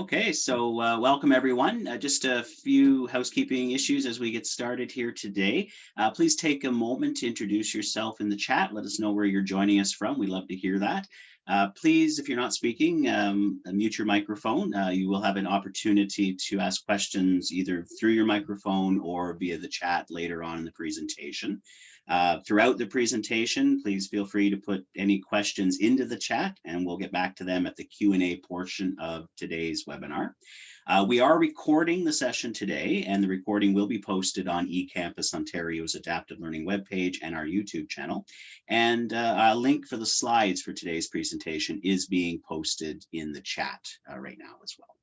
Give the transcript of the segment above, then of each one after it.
Okay, so uh, welcome everyone. Uh, just a few housekeeping issues as we get started here today. Uh, please take a moment to introduce yourself in the chat. Let us know where you're joining us from. We love to hear that. Uh, please, if you're not speaking, um, mute your microphone. Uh, you will have an opportunity to ask questions either through your microphone or via the chat later on in the presentation. Uh, throughout the presentation, please feel free to put any questions into the chat and we'll get back to them at the Q&A portion of today's webinar. Uh, we are recording the session today and the recording will be posted on eCampus Ontario's Adaptive Learning webpage and our YouTube channel. And uh, a link for the slides for today's presentation is being posted in the chat uh, right now as well.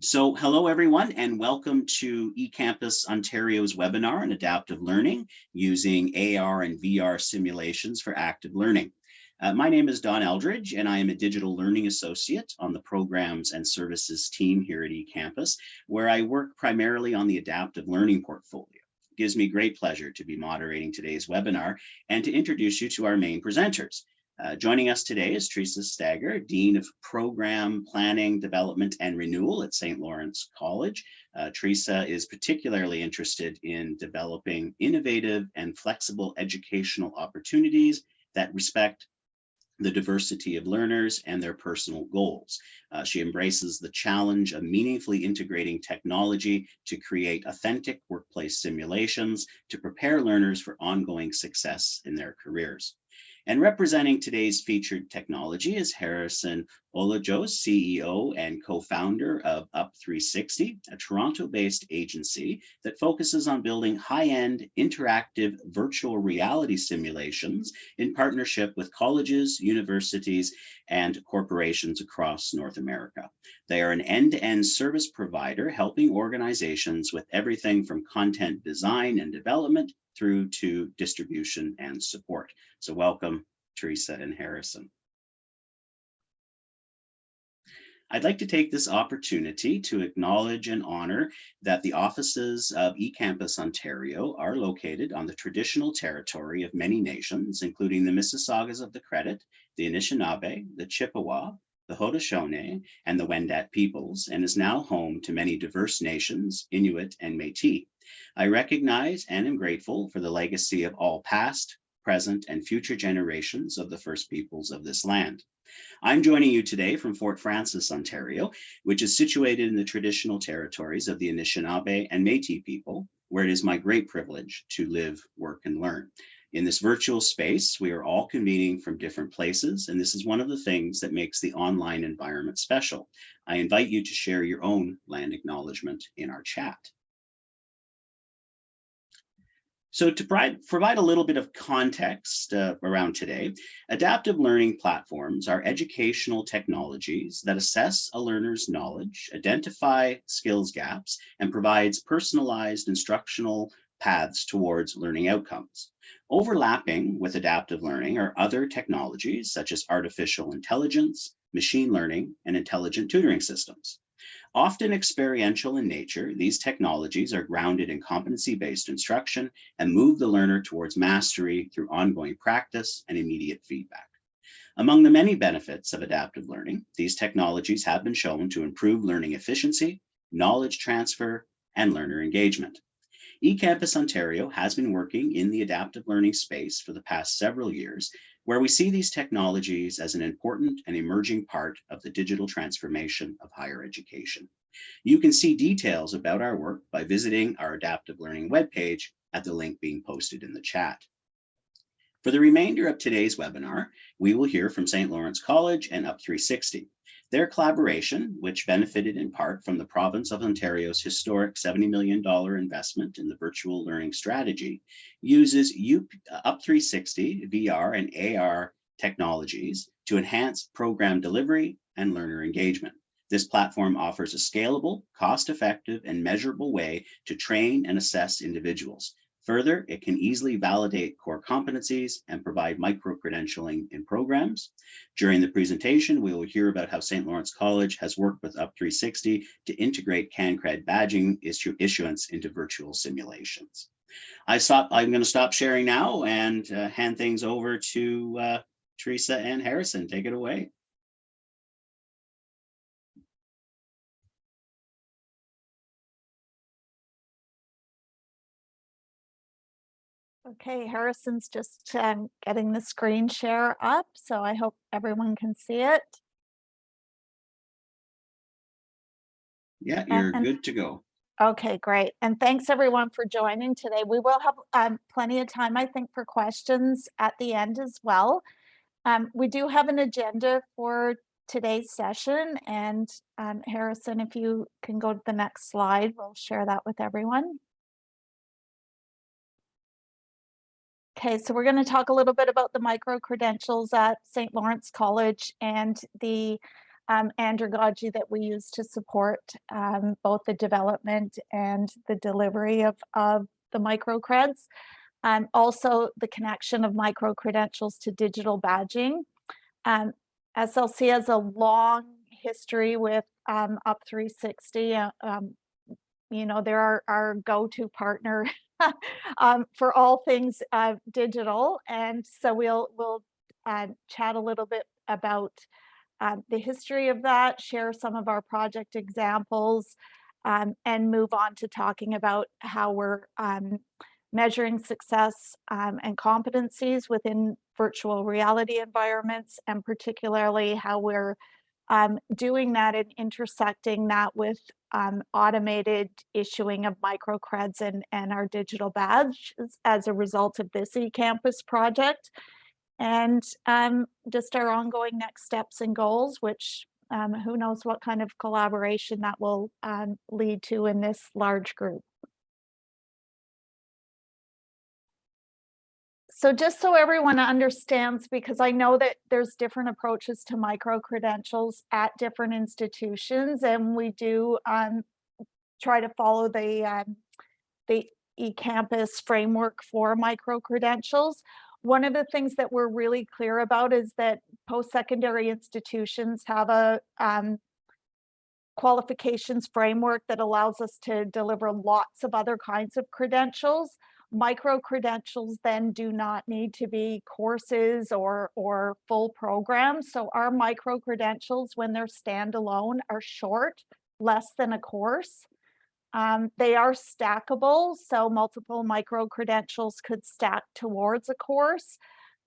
So hello everyone and welcome to eCampus Ontario's webinar on adaptive learning using AR and VR simulations for active learning. Uh, my name is Don Eldridge and I am a digital learning associate on the programs and services team here at eCampus where I work primarily on the adaptive learning portfolio. It gives me great pleasure to be moderating today's webinar and to introduce you to our main presenters. Uh, joining us today is Teresa Stager, Dean of Program Planning, Development and Renewal at St. Lawrence College. Uh, Teresa is particularly interested in developing innovative and flexible educational opportunities that respect the diversity of learners and their personal goals. Uh, she embraces the challenge of meaningfully integrating technology to create authentic workplace simulations to prepare learners for ongoing success in their careers. And representing today's featured technology is Harrison Olajos, CEO and co-founder of Up360, a Toronto-based agency that focuses on building high-end interactive virtual reality simulations in partnership with colleges, universities, and corporations across North America. They are an end-to-end -end service provider helping organizations with everything from content design and development through to distribution and support. So welcome, Teresa and Harrison. I'd like to take this opportunity to acknowledge and honor that the offices of eCampus Ontario are located on the traditional territory of many nations, including the Mississaugas of the Credit, the Anishinaabe, the Chippewa, the Haudenosaunee, and the Wendat peoples, and is now home to many diverse nations, Inuit and Métis. I recognize and am grateful for the legacy of all past, present, and future generations of the First Peoples of this land. I'm joining you today from Fort Frances, Ontario, which is situated in the traditional territories of the Anishinaabe and Métis people, where it is my great privilege to live, work, and learn. In this virtual space, we are all convening from different places, and this is one of the things that makes the online environment special. I invite you to share your own land acknowledgement in our chat. So to provide, a little bit of context uh, around today, adaptive learning platforms are educational technologies that assess a learner's knowledge, identify skills gaps, and provides personalized instructional paths towards learning outcomes. Overlapping with adaptive learning are other technologies such as artificial intelligence, machine learning, and intelligent tutoring systems. Often experiential in nature, these technologies are grounded in competency-based instruction and move the learner towards mastery through ongoing practice and immediate feedback. Among the many benefits of adaptive learning, these technologies have been shown to improve learning efficiency, knowledge transfer, and learner engagement eCampus Ontario has been working in the adaptive learning space for the past several years, where we see these technologies as an important and emerging part of the digital transformation of higher education. You can see details about our work by visiting our adaptive learning webpage at the link being posted in the chat. For the remainder of today's webinar, we will hear from St. Lawrence College and Up360. Their collaboration, which benefited in part from the province of Ontario's historic $70 million investment in the virtual learning strategy, uses uh, Up360 VR and AR technologies to enhance program delivery and learner engagement. This platform offers a scalable, cost-effective, and measurable way to train and assess individuals, Further, it can easily validate core competencies and provide micro-credentialing in programs. During the presentation, we will hear about how St. Lawrence College has worked with Up360 to integrate CanCred badging issuance into virtual simulations. I stop, I'm going to stop sharing now and uh, hand things over to uh, Teresa and Harrison. Take it away. Okay, Harrison's just um, getting the screen share up, so I hope everyone can see it. Yeah, you're and- good to go. Okay, great. And thanks everyone for joining today. We will have um, plenty of time, I think, for questions at the end as well. Um, we do have an agenda for today's session and um, Harrison, if you can go to the next slide, we'll share that with everyone. Okay, so we're going to talk a little bit about the micro credentials at St. Lawrence College and the um, andragogy that we use to support um, both the development and the delivery of, of the micro creds. Um, also the connection of micro credentials to digital badging. Um, SLC has a long history with um, Up 360. uh, um, you know, they're our, our go-to partner um, for all things uh, digital. And so we'll, we'll uh, chat a little bit about um, the history of that, share some of our project examples, um, and move on to talking about how we're um, measuring success um, and competencies within virtual reality environments, and particularly how we're um, doing that and intersecting that with um, automated issuing of microcreds and, and our digital badges as a result of this eCampus project and um, just our ongoing next steps and goals, which um, who knows what kind of collaboration that will um, lead to in this large group. So just so everyone understands, because I know that there's different approaches to micro credentials at different institutions, and we do um, try to follow the um, the eCampus framework for micro credentials. One of the things that we're really clear about is that post-secondary institutions have a um, qualifications framework that allows us to deliver lots of other kinds of credentials. Micro credentials then do not need to be courses or, or full programs. So our micro credentials, when they're standalone, are short, less than a course. Um, they are stackable, so multiple micro credentials could stack towards a course,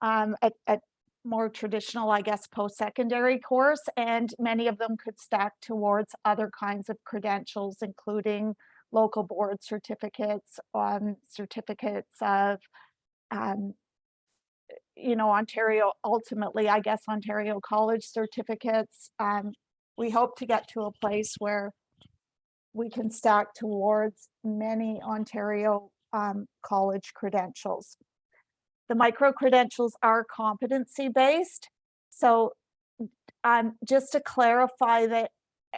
um, at, at more traditional, I guess, post-secondary course, and many of them could stack towards other kinds of credentials, including local board certificates, um, certificates of, um, you know, Ontario, ultimately, I guess, Ontario College certificates. Um, we hope to get to a place where we can stack towards many Ontario um, college credentials. The micro credentials are competency based. So um, just to clarify that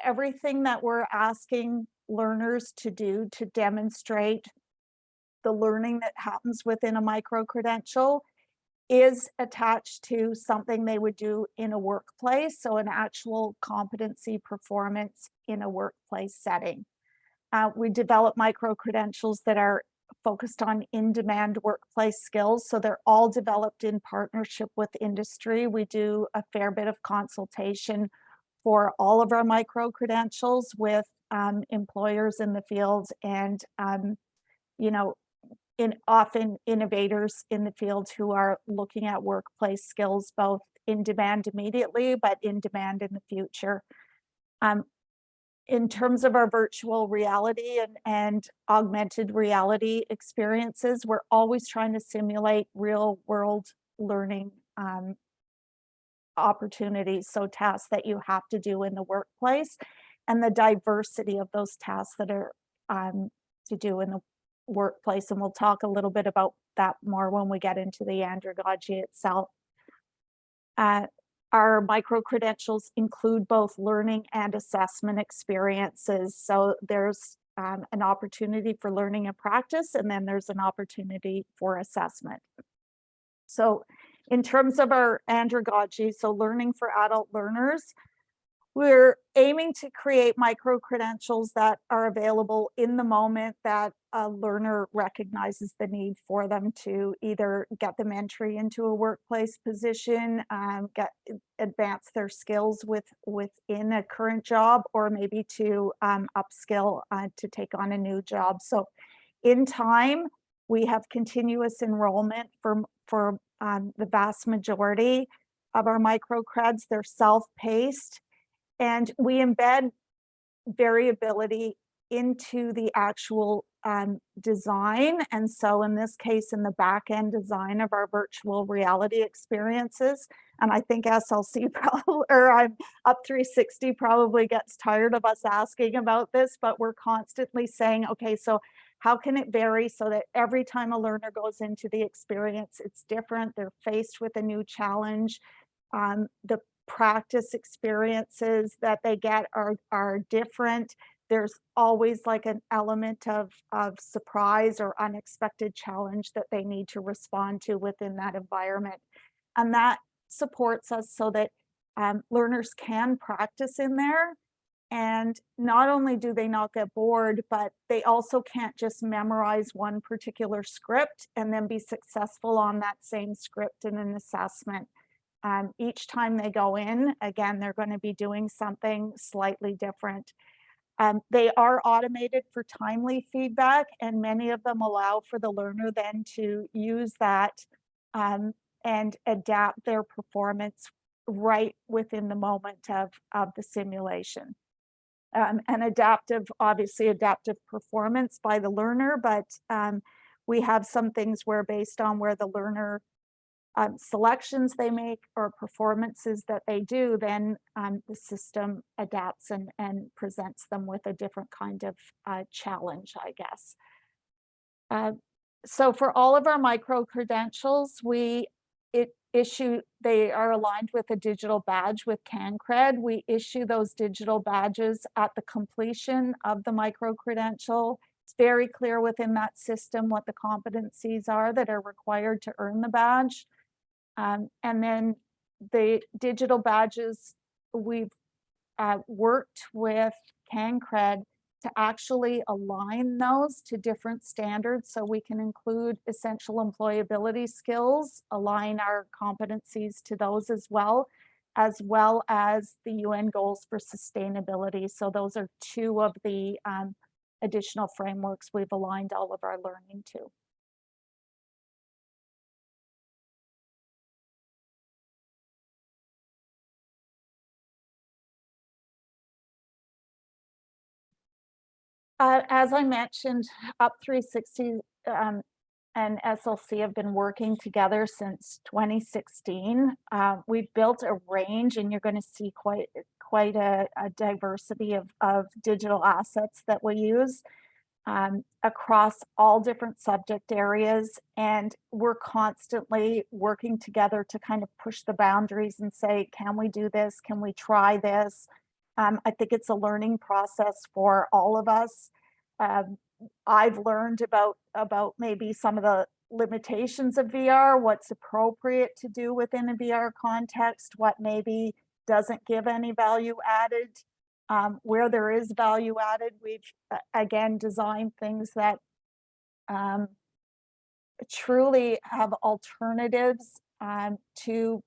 everything that we're asking learners to do to demonstrate the learning that happens within a micro credential is attached to something they would do in a workplace, so an actual competency performance in a workplace setting. Uh, we develop micro credentials that are focused on in-demand workplace skills, so they're all developed in partnership with industry. We do a fair bit of consultation for all of our micro credentials with um, employers in the field and, um, you know, in often innovators in the field who are looking at workplace skills, both in demand immediately, but in demand in the future. Um, in terms of our virtual reality and, and augmented reality experiences, we're always trying to simulate real world learning um, opportunities. So tasks that you have to do in the workplace and the diversity of those tasks that are um, to do in the workplace. And we'll talk a little bit about that more when we get into the andragogy itself. Uh, our micro credentials include both learning and assessment experiences. So there's um, an opportunity for learning and practice, and then there's an opportunity for assessment. So in terms of our andragogy, so learning for adult learners, we're aiming to create micro credentials that are available in the moment that a learner recognizes the need for them to either get them entry into a workplace position, um, get advance their skills with within a current job, or maybe to um, upskill uh, to take on a new job. So in time, We have continuous enrollment for, for um, the vast majority of our micro creds. They're self-paced. And we embed variability into the actual um, design. And so in this case, in the back end design of our virtual reality experiences, and I think SLC probably, or I'm up 360 probably gets tired of us asking about this, but we're constantly saying, okay, so how can it vary so that every time a learner goes into the experience, it's different, they're faced with a new challenge. Um, the practice experiences that they get are, are different there's always like an element of, of surprise or unexpected challenge that they need to respond to within that environment. And that supports us so that um, learners can practice in there. And not only do they not get bored, but they also can't just memorize one particular script and then be successful on that same script in an assessment. Um, each time they go in, again, they're going to be doing something slightly different. Um, they are automated for timely feedback and many of them allow for the learner then to use that um, and adapt their performance right within the moment of, of the simulation. Um, and adaptive, obviously adaptive performance by the learner, but um, we have some things where based on where the learner um, selections they make or performances that they do, then um, the system adapts and, and presents them with a different kind of uh, challenge, I guess. Uh, so for all of our micro credentials, we it issue, they are aligned with a digital badge with CanCred. We issue those digital badges at the completion of the micro credential. It's very clear within that system what the competencies are that are required to earn the badge. Um, and then the digital badges, we've uh, worked with CanCred to actually align those to different standards so we can include essential employability skills, align our competencies to those as well, as well as the UN goals for sustainability. So those are two of the um, additional frameworks we've aligned all of our learning to. Uh, as I mentioned, Up 360 um, and SLC have been working together since 2016. Uh, we've built a range and you're going to see quite quite a, a diversity of, of digital assets that we use um, across all different subject areas. And we're constantly working together to kind of push the boundaries and say, can we do this? Can we try this? Um, I think it's a learning process for all of us. Um, I've learned about about maybe some of the limitations of VR, what's appropriate to do within a VR context, what maybe doesn't give any value added. Um, where there is value added, we've again designed things that um, truly have alternatives um, to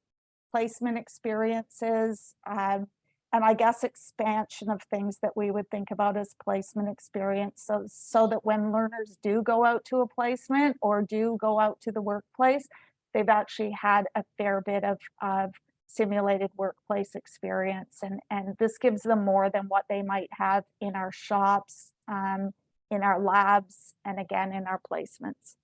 placement experiences, um, and I guess expansion of things that we would think about as placement experience. So, so that when learners do go out to a placement or do go out to the workplace, they've actually had a fair bit of, of simulated workplace experience. And, and this gives them more than what they might have in our shops, um, in our labs, and again, in our placements.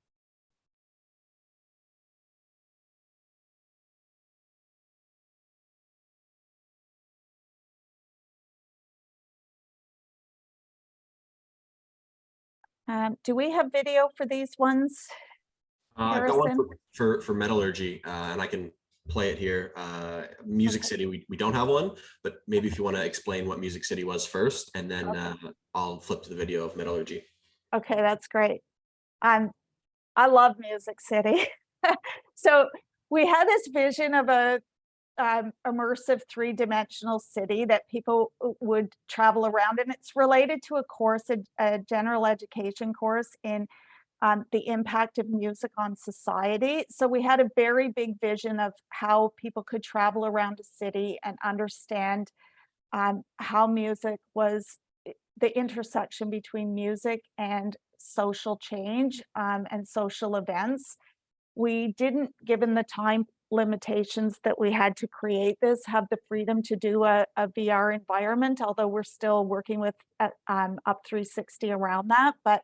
Um, do we have video for these ones? Uh, I've got one for, for, for metallurgy, uh, and I can play it here. Uh, Music City, we, we don't have one, but maybe if you want to explain what Music City was first, and then Okay. uh, I'll flip to the video of metallurgy. Okay, that's great. Um, I love Music City. so we had this vision of a um, immersive three-dimensional city that people would travel around, and it's related to a course, a, a general education course in um, the impact of music on society. So we had a very big vision of how people could travel around a city and understand um, how music was the intersection between music and social change um, and social events. We didn't, given the time limitations that we had to create this, have the freedom to do a, a VR environment, although we're still working with uh, um, Up 360 around that. But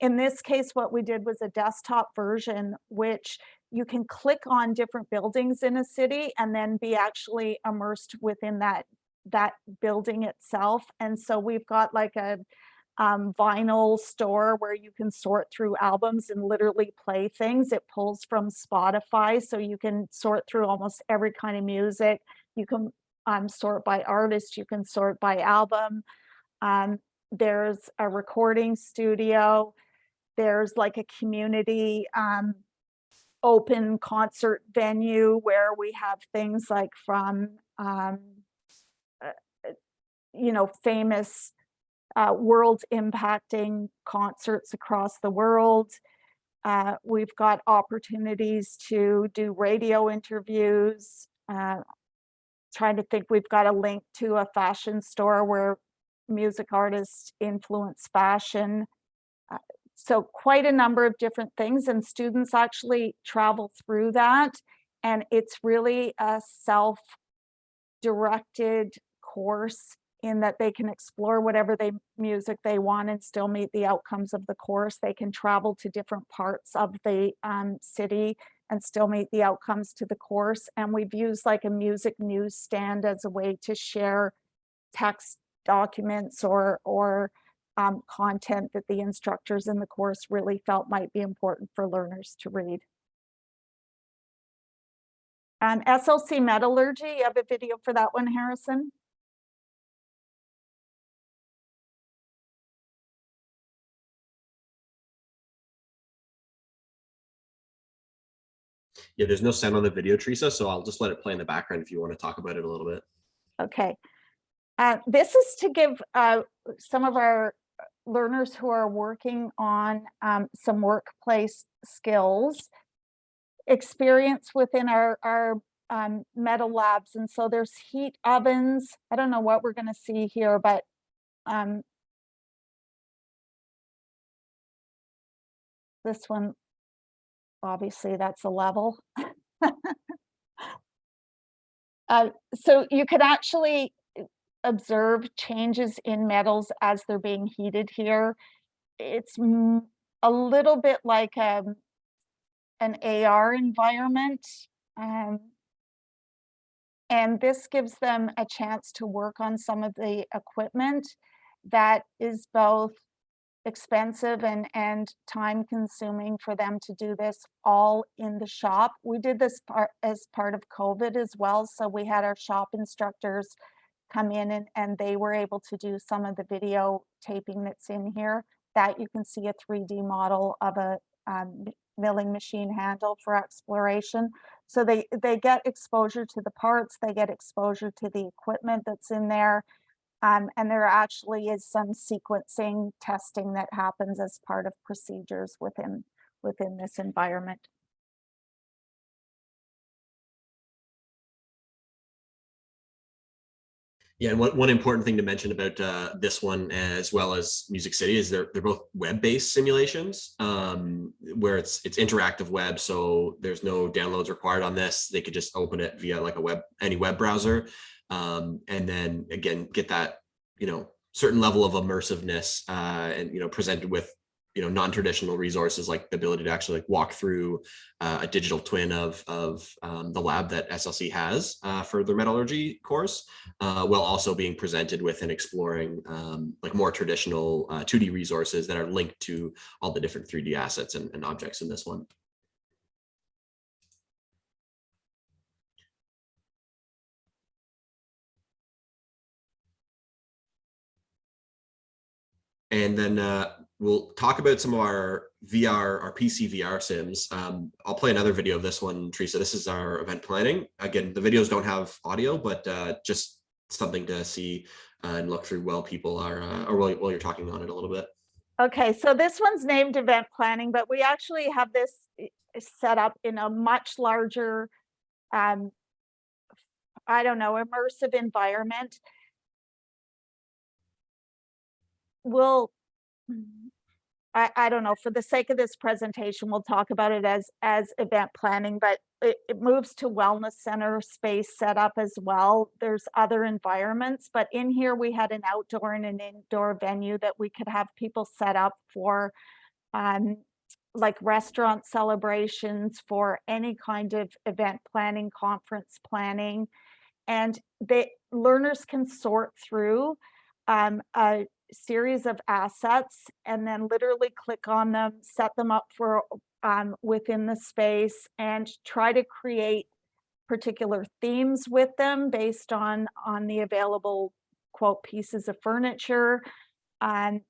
in this case, what we did was a desktop version, which you can click on different buildings in a city and then be actually immersed within that that building itself. And so we've got like a um, vinyl store where you can sort through albums and literally play things. It pulls from Spotify, so you can sort through almost every kind of music. You can um, sort by artist, you can sort by album. Um, there's a recording studio. There's like a community um, open concert venue where we have things like from, um, uh, uh, you know, famous uh, world impacting concerts across the world. Uh, we've got opportunities to do radio interviews. Uh, trying to think, we've got a link to a fashion store where music artists influence fashion. Uh, so quite a number of different things and students actually travel through that. And it's really a self-directed course in that they can explore whatever they music they want and still meet the outcomes of the course. They can travel to different parts of the um, city and still meet the outcomes to the course. And we've used like a music newsstand as a way to share text documents or, or um, content that the instructors in the course really felt might be important for learners to read. Um, SLC metallurgy, you have a video for that one, Harrison? Yeah, there's no sound on the video, Teresa, so I'll just let it play in the background if you want to talk about it a little bit. Okay. Uh, this is to give uh, some of our learners who are working on um, some workplace skills experience within our, our um, metal labs. And so there's heat ovens. I don't know what we're going to see here, but um, this one, obviously that's a level. uh, so you could actually observe changes in metals as they're being heated here. It's a little bit like um, an AR environment. Um, and this gives them a chance to work on some of the equipment that is both expensive and, and time consuming for them to do this all in the shop. We did this part as part of COVID as well. So we had our shop instructors come in and, and they were able to do some of the video taping that's in here that you can see a 3D model of a um, milling machine handle for exploration. So they, they get exposure to the parts, they get exposure to the equipment that's in there. Um, and there actually is some sequencing testing that happens as part of procedures within, within this environment. Yeah, and one, one important thing to mention about uh, this one as well as Music City is they're they're both web-based simulations um, where it's it's interactive web, so there's no downloads required on this. They could just open it via like a web any web browser, um, and then again get that you know certain level of immersiveness uh, and you know presented with you know non-traditional resources like the ability to actually like walk through uh, a digital twin of of um, the lab that SLC has uh, for their metallurgy course, uh, while also being presented with and exploring um, like more traditional 2D uh, resources that are linked to all the different 3D assets and, and objects in this one. And then uh, we'll talk about some of our VR, our PC VR sims. Um, I'll play another video of this one, Teresa. This is our event planning. Again, the videos don't have audio, but uh, just something to see uh, and look through while people are, uh, or while, while you're talking on it a little bit. Okay, so this one's named event planning, but we actually have this eh, set up in a much larger, um, I don't know, immersive environment. We'll I, I don't know, for the sake of this presentation, we'll talk about it as, as event planning, but it, it moves to wellness center space setup as well. There's other environments, but in here we had an outdoor and an indoor venue that we could have people set up for um, like restaurant celebrations, for any kind of event planning, conference planning. And they, learners can sort through um, a series of assets and then literally click on them, set them up for um, within the space and try to create particular themes with them based on on the available quote pieces of furniture. Um,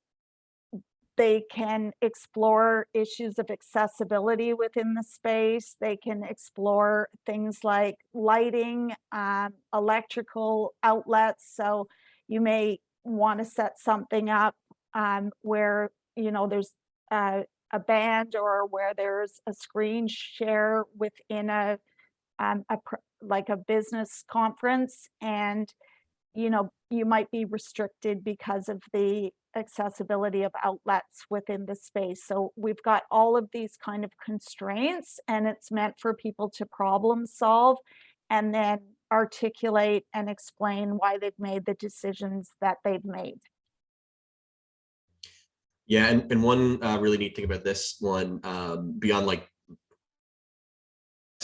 they can explore issues of accessibility within the space. They can explore things like lighting, um, electrical outlets. So you may want to set something up um, where, you know, there's a, a band or where there's a screen share within a, um, a like a business conference and, you know, you might be restricted because of the accessibility of outlets within the space. So we've got all of these kind of constraints and it's meant for people to problem solve and then articulate and explain why they've made the decisions that they've made. Yeah, and, and one uh, really neat thing about this one, um, beyond like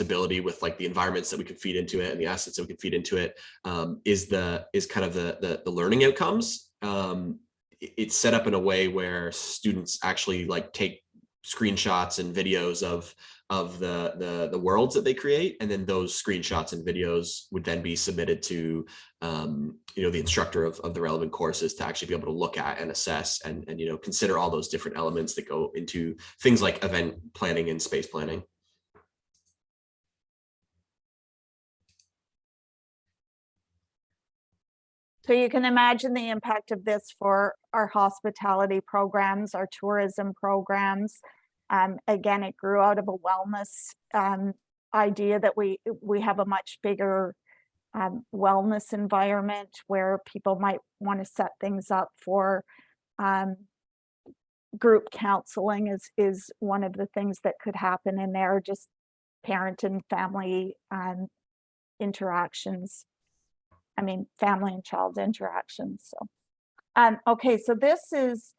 ability with like the environments that we can feed into it and the assets that we can feed into it, um, is the is kind of the the, the learning outcomes. Um, it's set up in a way where students actually like take screenshots and videos of of the, the, the worlds that they create. And then those screenshots and videos would then be submitted to, um, you know, the instructor of, of the relevant courses to actually be able to look at and assess and, and, you know, consider all those different elements that go into things like event planning and space planning. So you can imagine the impact of this for our hospitality programs, our tourism programs, um, again, it grew out of a wellness um, idea that we we have a much bigger um, wellness environment where people might want to set things up for um, group counseling is is one of the things that could happen in there. Just parent and family um, interactions. I mean, family and child interactions. So, um, okay, so this is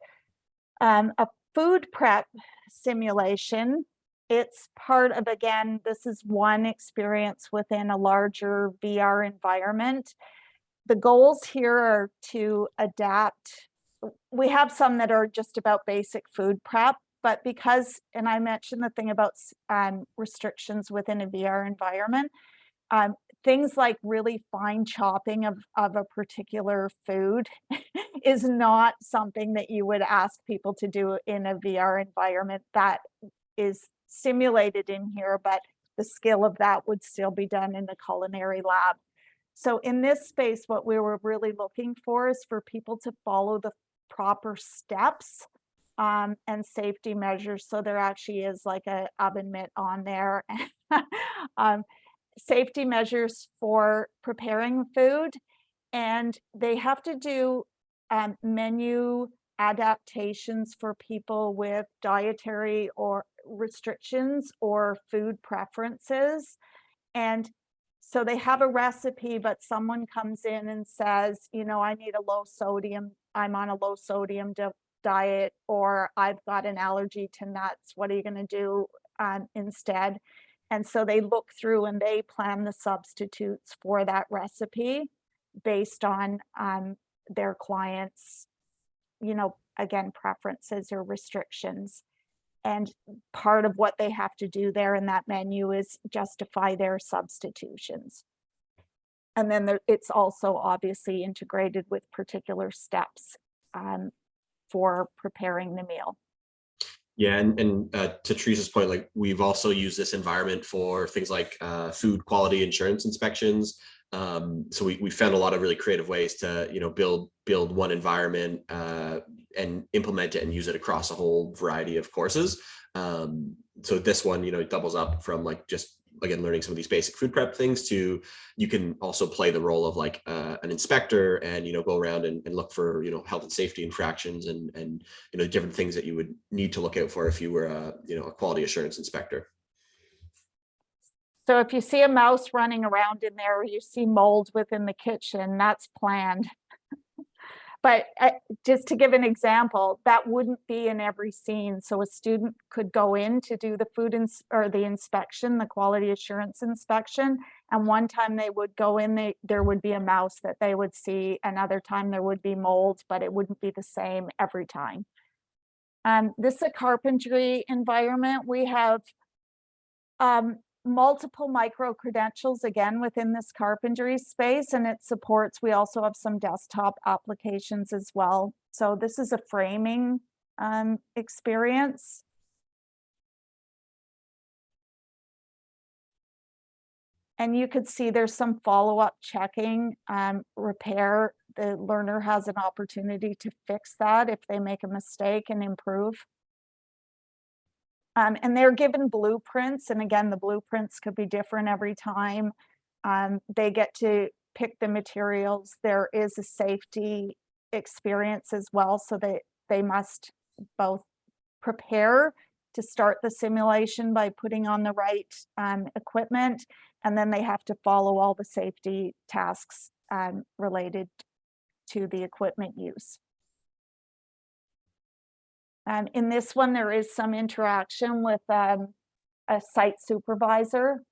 um, a food prep simulation. It's part of, again, this is one experience within a larger VR environment. The goals here are to adapt. We have some that are just about basic food prep, but because, and I mentioned the thing about um, restrictions within a VR environment, um, things like really fine chopping of, of a particular food is not something that you would ask people to do in a VR environment that is simulated in here, but the skill of that would still be done in the culinary lab. So in this space, what we were really looking for is for people to follow the proper steps um, and safety measures. So there actually is like a oven mitt on there. um, safety measures for preparing food and they have to do um, menu adaptations for people with dietary or restrictions or food preferences. And so they have a recipe, but someone comes in and says, you know, I need a low sodium, I'm on a low sodium diet, or I've got an allergy to nuts. What are you going to do um, instead? And so they look through and they plan the substitutes for that recipe based on um, their clients, you know, again, preferences or restrictions. And part of what they have to do there in that menu is justify their substitutions. And then there, it's also obviously integrated with particular steps um, for preparing the meal. Yeah, and, and uh, to Teresa's point, like we've also used this environment for things like uh, food quality insurance inspections. Um, so we, we found a lot of really creative ways to, you know, build build one environment uh, and implement it and use it across a whole variety of courses. Um, so this one, you know, doubles up from like just again, learning some of these basic food prep things to, you can also play the role of like uh, an inspector and, you know, go around and, and look for, you know, health and safety infractions and, and, you know, different things that you would need to look out for if you were a, you know, a quality assurance inspector. So if you see a mouse running around in there, or you see mold within the kitchen, that's planned. But uh, just to give an example, that wouldn't be in every scene. So a student could go in to do the food or the inspection, the quality assurance inspection. And one time they would go in, they, there would be a mouse that they would see. Another time there would be mold, but it wouldn't be the same every time. Um, this is a carpentry environment. We have um, multiple micro credentials again within this carpentry space and it supports, we also have some desktop applications as well. So this is a framing um, experience. And you could see there's some follow-up checking, um, repair. The learner has an opportunity to fix that if they make a mistake and improve. Um, and they're given blueprints, and again, the blueprints could be different every time. Um, they get to pick the materials. There is a safety experience as well, so they, they must both prepare to start the simulation by putting on the right um, equipment, and then they have to follow all the safety tasks um, related to the equipment use. Um, in this one, there is some interaction with um, a site supervisor.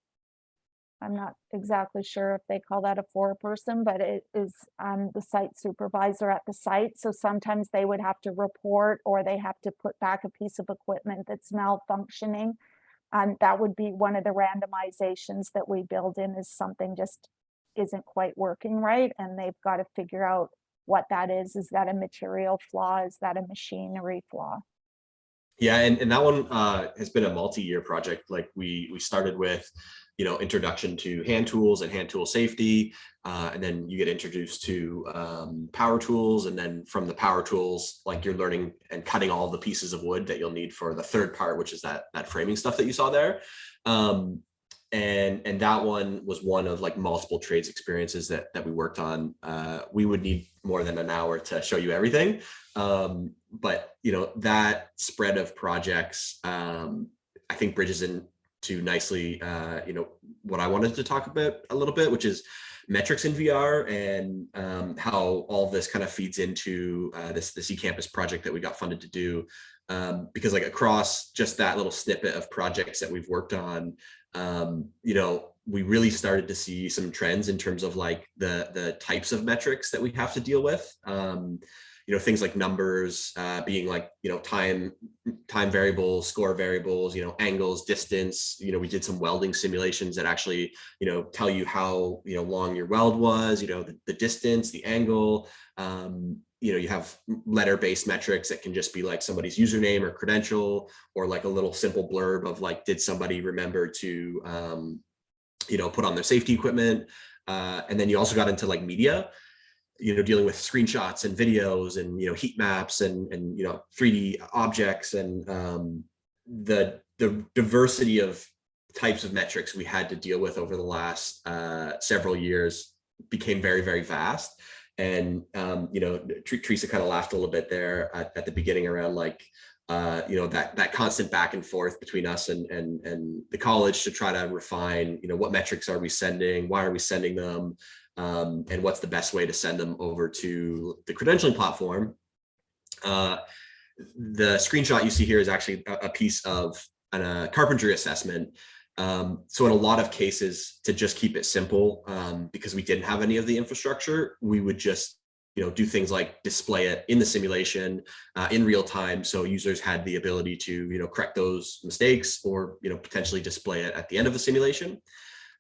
I'm not exactly sure if they call that a foreperson, but it is um, the site supervisor at the site. So sometimes they would have to report or they have to put back a piece of equipment that's malfunctioning. And that would be one of the randomizations that we build in is something just isn't quite working right. And they've got to figure out what that is. Is that a material flaw? Is that a machinery flaw? Yeah, and, and that one uh, has been a multi-year project. Like we we started with, you know, introduction to hand tools and hand tool safety, uh, and then you get introduced to um, power tools, and then from the power tools, like you're learning and cutting all the pieces of wood that you'll need for the third part, which is that that framing stuff that you saw there. Um, and and that one was one of like multiple trades experiences that that we worked on. Uh we would need more than an hour to show you everything. Um but you know that spread of projects um i think bridges into nicely uh you know what i wanted to talk about a little bit which is metrics in vr and um how all this kind of feeds into uh this this ecampus project that we got funded to do. Um, because like across just that little snippet of projects that we've worked on, um, you know, we really started to see some trends in terms of like the the types of metrics that we have to deal with. Um, you know, things like numbers uh, being like, you know, time, time variables, score variables, you know, angles, distance, you know, we did some welding simulations that actually, you know, tell you how, you know, long your weld was, you know, the, the distance, the angle, um, you know, you have letter-based metrics that can just be like somebody's username or credential, or like a little simple blurb of like, did somebody remember to, um, you know, put on their safety equipment? Uh, and then you also got into like media, you know, dealing with screenshots and videos and, you know, heat maps and, and, you know, 3D objects and um, the, the diversity of types of metrics we had to deal with over the last uh, several years became very, very vast. And, um, you know, Teresa kind of laughed a little bit there at, at the beginning around like, uh, you know, that that constant back and forth between us and, and, and the college to try to refine, you know, what metrics are we sending? Why are we sending them? Um, and what's the best way to send them over to the credentialing platform? Uh, the screenshot you see here is actually a, a piece of a uh, carpentry assessment um, so in a lot of cases, to just keep it simple, um, because we didn't have any of the infrastructure, we would just you know, do things like display it in the simulation uh, in real time. So users had the ability to, you know, correct those mistakes or, you know, potentially display it at the end of the simulation.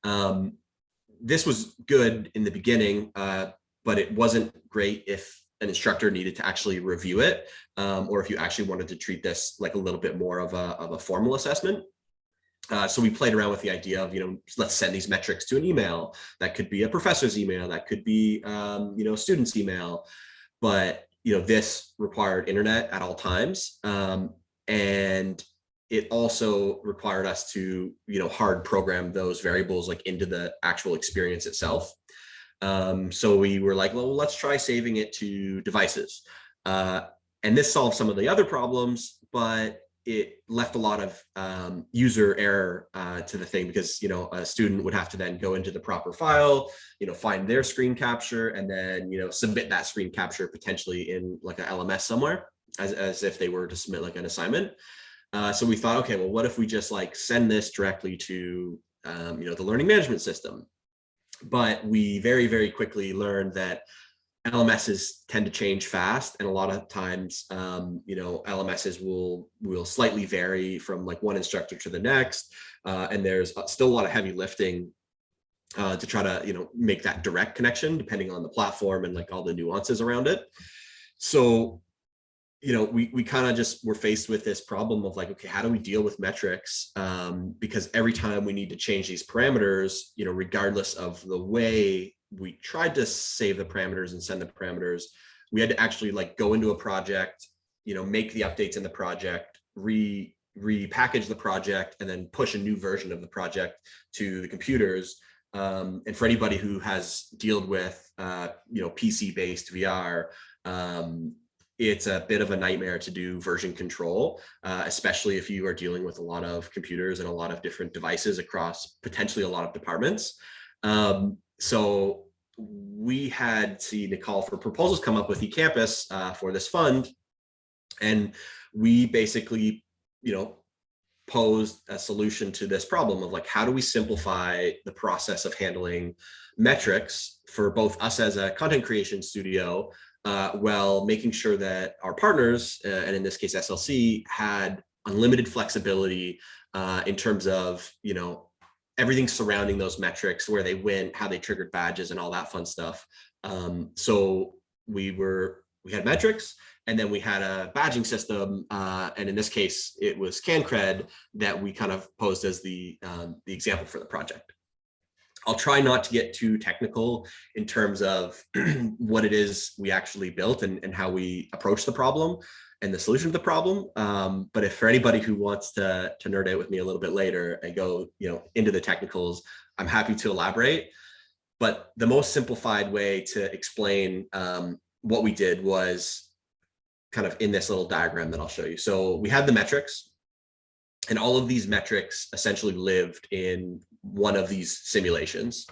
Um, this was good in the beginning, uh, but it wasn't great if an instructor needed to actually review it um, or if you actually wanted to treat this like a little bit more of a, of a formal assessment. Uh, so we played around with the idea of, you know, let's send these metrics to an email. That could be a professor's email. That could be, um, you know, a student's email. But, you know, this required internet at all times. Um, and it also required us to, you know, hard program those variables like into the actual experience itself. Um, so we were like, well, let's try saving it to devices. Uh, and this solved some of the other problems, but it left a lot of um, user error uh, to the thing because, you know, a student would have to then go into the proper file, you know, find their screen capture and then, you know, submit that screen capture potentially in like a LMS somewhere as, as if they were to submit like an assignment. Uh, so we thought, okay, well, what if we just like send this directly to, um, you know, the learning management system? But we very, very quickly learned that LMSs tend to change fast, and a lot of times, um, you know, LMSs will will slightly vary from like one instructor to the next, uh, and there's still a lot of heavy lifting uh, to try to you know make that direct connection depending on the platform and like all the nuances around it. So you know, we, we kind of just were faced with this problem of like, okay, how do we deal with metrics? Um, because every time we need to change these parameters, you know, regardless of the way we tried to save the parameters and send the parameters, we had to actually like go into a project, you know, make the updates in the project, re repackage the project, and then push a new version of the project to the computers. Um, and for anybody who has dealt with, uh, you know, PC-based VR, um, it's a bit of a nightmare to do version control, uh, especially if you are dealing with a lot of computers and a lot of different devices across potentially a lot of departments. Um, so we had a call for proposals come up with eCampus uh, for this fund. And we basically, you know, posed a solution to this problem of like, how do we simplify the process of handling metrics for both us as a content creation studio uh, while making sure that our partners, uh, and in this case SLC, had unlimited flexibility uh, in terms of, you know, everything surrounding those metrics, where they went, how they triggered badges and all that fun stuff. Um, so we were, we had metrics and then we had a badging system. Uh, and in this case, it was CanCred that we kind of posed as the, um, the example for the project. I'll try not to get too technical in terms of what it is we actually built and, and how we approach the problem and the solution to the problem. Um, but if for anybody who wants to, to nerd out with me a little bit later and go you know, into the technicals, I'm happy to elaborate. But the most simplified way to explain um, what we did was kind of in this little diagram that I'll show you. So we had the metrics and all of these metrics essentially lived in one of these simulations.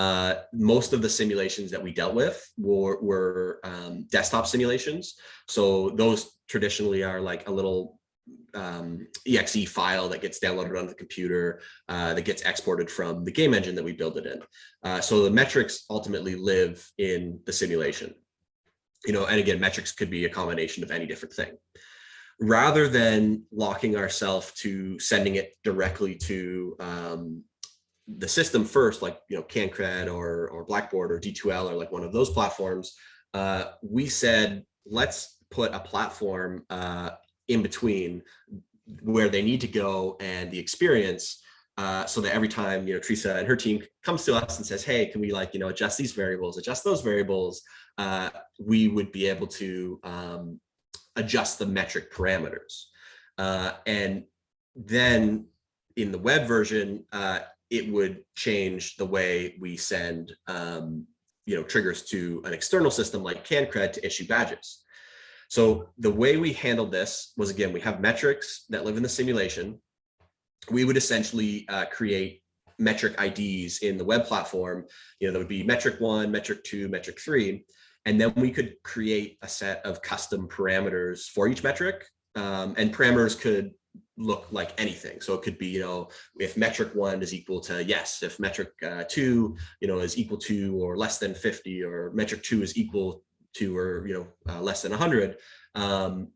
Uh, most of the simulations that we dealt with were, were um, desktop simulations. So those traditionally are like a little um, exe file that gets downloaded onto the computer uh, that gets exported from the game engine that we build it in. Uh, so the metrics ultimately live in the simulation. You know, and again, metrics could be a combination of any different thing rather than locking ourselves to sending it directly to um, the system first, like you know CanCred or or Blackboard or D2L or like one of those platforms, uh, we said let's put a platform uh, in between where they need to go and the experience. Uh, so that every time you know Teresa and her team comes to us and says, "Hey, can we like you know adjust these variables, adjust those variables?" Uh, we would be able to um, adjust the metric parameters. Uh, and then in the web version, uh, it would change the way we send um, you know, triggers to an external system like CanCred to issue badges. So the way we handled this was, again, we have metrics that live in the simulation. We would essentially uh, create metric IDs in the web platform. You know, there would be metric one, metric two, metric three. And then we could create a set of custom parameters for each metric. Um, and parameters could look like anything. So it could be, you know, if metric one is equal to yes, if metric uh, two, you know, is equal to or less than 50 or metric two is equal to or, you know, uh, less than 100, um,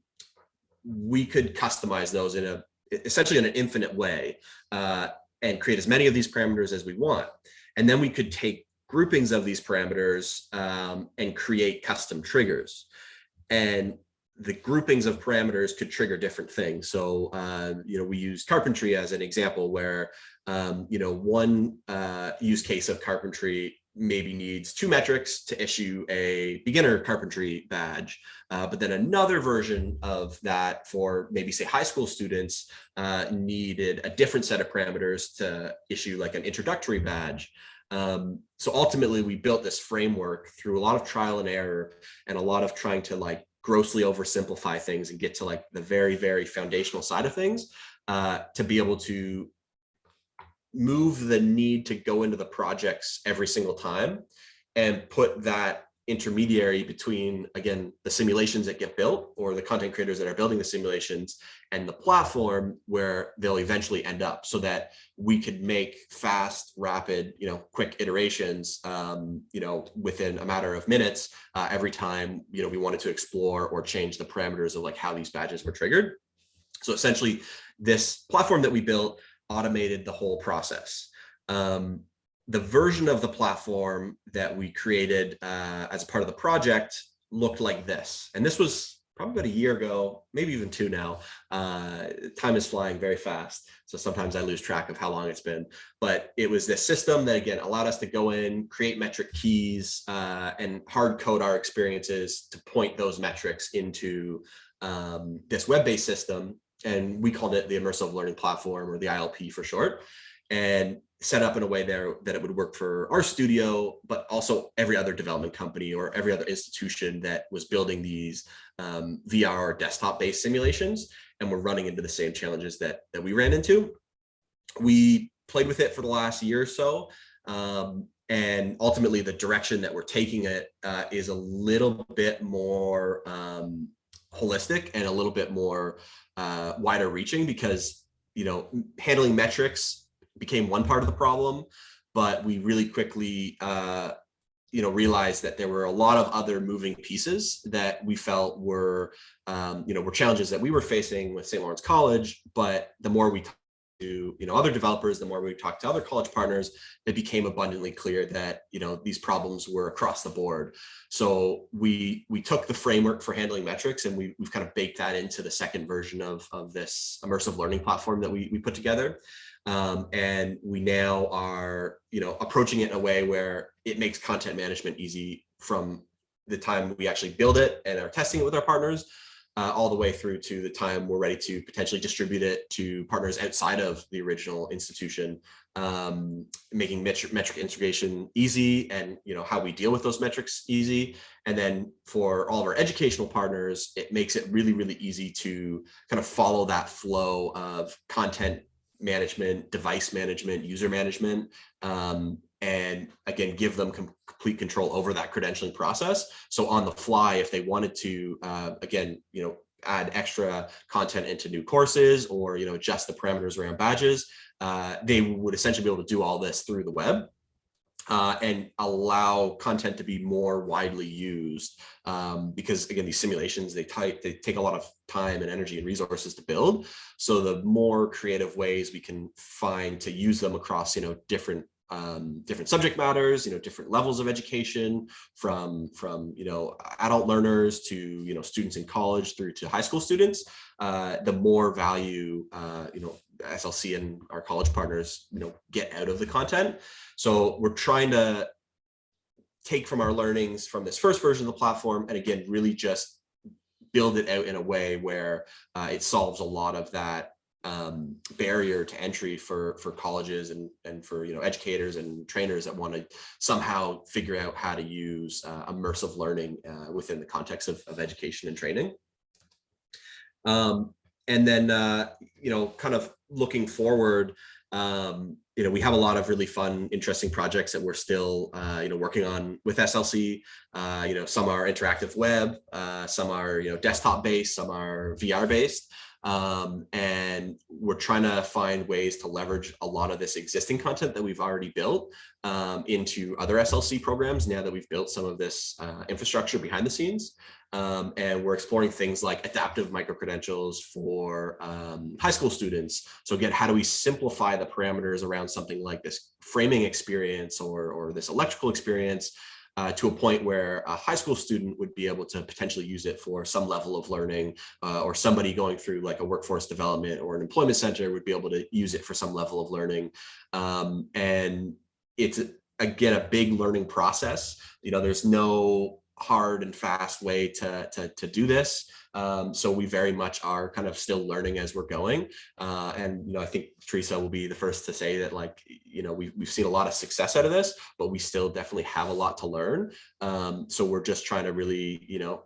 we could customize those in a essentially in an infinite way uh, and create as many of these parameters as we want. And then we could take groupings of these parameters um, and create custom triggers. And the groupings of parameters could trigger different things. So, uh, you know, we use carpentry as an example where, um, you know, one uh, use case of carpentry maybe needs two metrics to issue a beginner carpentry badge. Uh, but then another version of that for maybe say high school students uh, needed a different set of parameters to issue like an introductory badge. Um, so ultimately we built this framework through a lot of trial and error and a lot of trying to like grossly oversimplify things and get to like the very, very foundational side of things uh, to be able to move the need to go into the projects every single time and put that intermediary between, again, the simulations that get built or the content creators that are building the simulations and the platform where they'll eventually end up so that we could make fast, rapid, you know, quick iterations, um, you know, within a matter of minutes uh, every time, you know, we wanted to explore or change the parameters of like how these badges were triggered. So essentially this platform that we built automated the whole process. Um, the version of the platform that we created uh, as part of the project looked like this. And this was probably about a year ago, maybe even two now. Uh, time is flying very fast. So sometimes I lose track of how long it's been. But it was this system that, again, allowed us to go in, create metric keys, uh, and hard code our experiences to point those metrics into um, this web-based system and we called it the immersive learning platform or the ILP for short and set up in a way there that it would work for our studio, but also every other development company or every other institution that was building these um, VR desktop based simulations and we're running into the same challenges that, that we ran into. We played with it for the last year or so. Um, and ultimately the direction that we're taking it uh, is a little bit more um, holistic and a little bit more uh, wider reaching because, you know, handling metrics became one part of the problem, but we really quickly, uh, you know, realized that there were a lot of other moving pieces that we felt were, um, you know, were challenges that we were facing with St. Lawrence College. But the more we talked to you know other developers the more we talked to other college partners it became abundantly clear that you know these problems were across the board so we we took the framework for handling metrics and we, we've kind of baked that into the second version of of this immersive learning platform that we, we put together um, and we now are you know approaching it in a way where it makes content management easy from the time we actually build it and are testing it with our partners uh, all the way through to the time we're ready to potentially distribute it to partners outside of the original institution, um, making metric, metric integration easy and you know how we deal with those metrics easy. And then for all of our educational partners, it makes it really, really easy to kind of follow that flow of content management, device management, user management, um, and again, give them complete control over that credentialing process. So on the fly, if they wanted to, uh, again, you know, add extra content into new courses or, you know, adjust the parameters around badges, uh, they would essentially be able to do all this through the web. Uh, and allow content to be more widely used um, because again these simulations they they take a lot of time and energy and resources to build. So the more creative ways we can find to use them across you know different um, different subject matters, you know, different levels of education from, from, you know, adult learners to, you know, students in college through to high school students, uh, the more value, uh, you know, SLC and our college partners, you know, get out of the content. So we're trying to take from our learnings from this first version of the platform and again, really just build it out in a way where uh, it solves a lot of that um, barrier to entry for for colleges and and for you know educators and trainers that want to somehow figure out how to use uh, immersive learning uh, within the context of, of education and training. Um, and then uh, you know kind of looking forward, um, you know we have a lot of really fun, interesting projects that we're still uh, you know working on with SLC. Uh, you know some are interactive web, uh, some are you know desktop based, some are VR based. Um, and we're trying to find ways to leverage a lot of this existing content that we've already built um, into other SLC programs now that we've built some of this uh, infrastructure behind the scenes. Um, and we're exploring things like adaptive micro-credentials for um, high school students. So again, how do we simplify the parameters around something like this framing experience or, or this electrical experience uh, to a point where a high school student would be able to potentially use it for some level of learning uh, or somebody going through like a workforce development or an employment center would be able to use it for some level of learning. Um, and it's again, a big learning process. You know, there's no hard and fast way to, to, to do this. Um, so we very much are kind of still learning as we're going. Uh, and, you know, I think Teresa will be the first to say that like, you know, we've, we've seen a lot of success out of this, but we still definitely have a lot to learn. Um, so we're just trying to really, you know,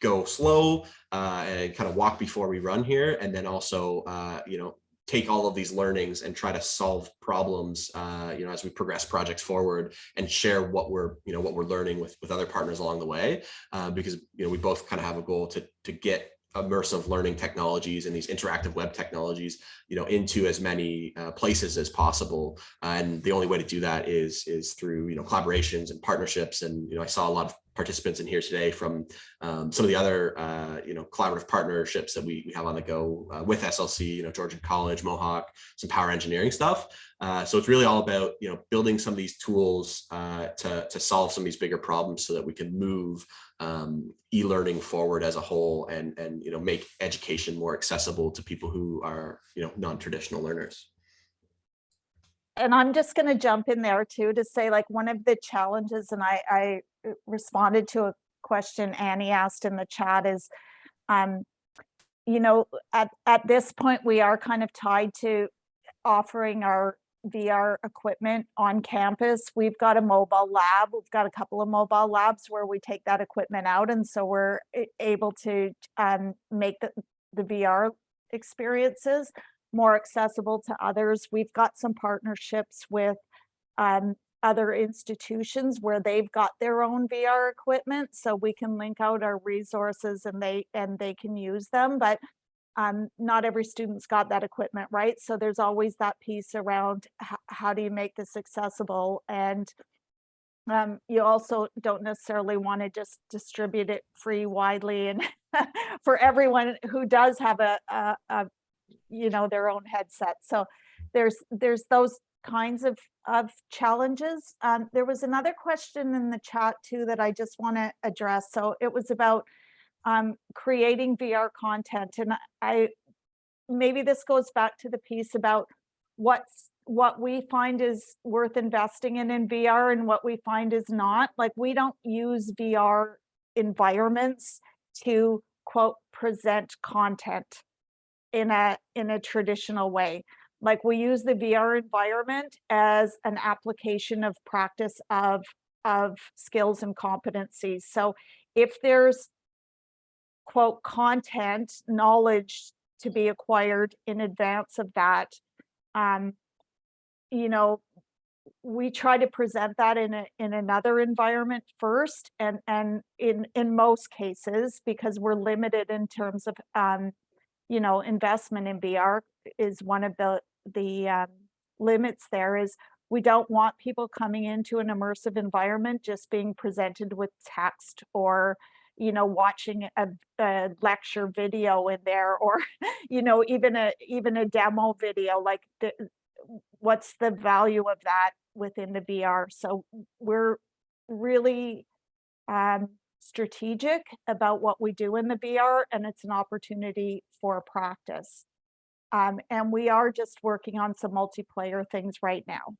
go slow uh, and kind of walk before we run here. And then also, uh, you know, take all of these learnings and try to solve problems, uh, you know, as we progress projects forward and share what we're, you know, what we're learning with, with other partners along the way. Uh, because, you know, we both kind of have a goal to, to get immersive learning technologies and these interactive web technologies, you know, into as many uh, places as possible. and the only way to do that is, is through, you know, collaborations and partnerships. And, you know, I saw a lot of participants in here today from um, some of the other, uh, you know, collaborative partnerships that we, we have on the go uh, with SLC, you know, Georgian College, Mohawk, some power engineering stuff. Uh, so it's really all about, you know, building some of these tools uh, to, to solve some of these bigger problems so that we can move um, e-learning forward as a whole and, and, you know, make education more accessible to people who are, you know, non-traditional learners and I'm just going to jump in there too to say like one of the challenges, and I, I responded to a question Annie asked in the chat is, um, you know, at, at this point, we are kind of tied to offering our VR equipment on campus. We've got a mobile lab. We've got a couple of mobile labs where we take that equipment out. And so we're able to um, make the, the VR experiences more accessible to others. We've got some partnerships with um, other institutions where they've got their own VR equipment, so we can link out our resources and they and they can use them. But um, not every student's got that equipment, right? So there's always that piece around how do you make this accessible and um, you also don't necessarily want to just distribute it free widely and for everyone who does have a, a, a you know, their own headset. So there's there's those kinds of, of challenges. Um, there was another question in the chat too that I just want to address. So it was about um, creating VR content. And I maybe this goes back to the piece about what's what we find is worth investing in in VR and what we find is not. Like we don't use VR environments to quote present content in a in a traditional way. Like we use the VR environment as an application of practice of of skills and competencies. So if there's quote content knowledge to be acquired in advance of that, um, you know, we try to present that in a, in another environment first and and in in most cases because we're limited in terms of um, you know, investment in VR is one of the, the um, limits there is we don't want people coming into an immersive environment just being presented with text or you know watching a, a, lecture video in there or you know even a even a demo video like the, what's the value of that within the VR so we're really um, strategic about what we do in the VR and it's an opportunity for practice. Um, and we are just working on some multiplayer things right now.